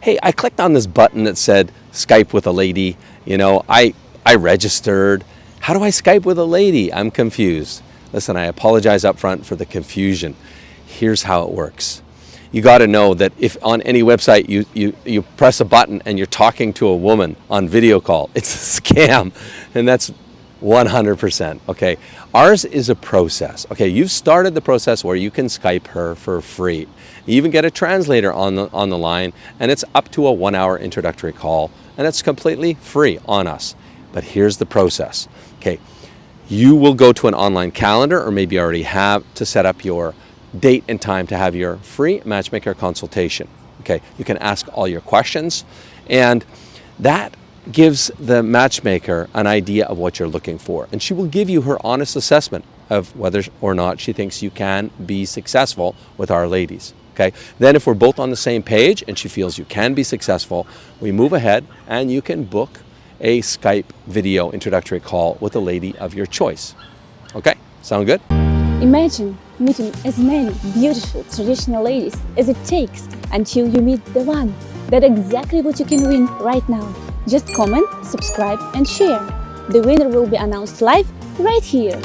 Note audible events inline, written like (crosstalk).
hey, I clicked on this button that said Skype with a lady. You know, I, I registered. How do I Skype with a lady? I'm confused. Listen, I apologize up front for the confusion. Here's how it works. You got to know that if on any website you, you, you press a button and you're talking to a woman on video call, (laughs) it's a scam. And that's 100%. Okay. Ours is a process. Okay. You've started the process where you can Skype her for free. You even get a translator on the, on the line and it's up to a one hour introductory call and it's completely free on us. But here's the process. Okay. You will go to an online calendar or maybe already have to set up your date and time to have your free matchmaker consultation. Okay. You can ask all your questions and that gives the matchmaker an idea of what you're looking for. And she will give you her honest assessment of whether or not she thinks you can be successful with our ladies. Okay. Then if we're both on the same page and she feels you can be successful, we move ahead and you can book a Skype video introductory call with a lady of your choice. Okay, sound good? Imagine meeting as many beautiful traditional ladies as it takes until you meet the one. That's exactly what you can win right now. Just comment, subscribe and share. The winner will be announced live right here.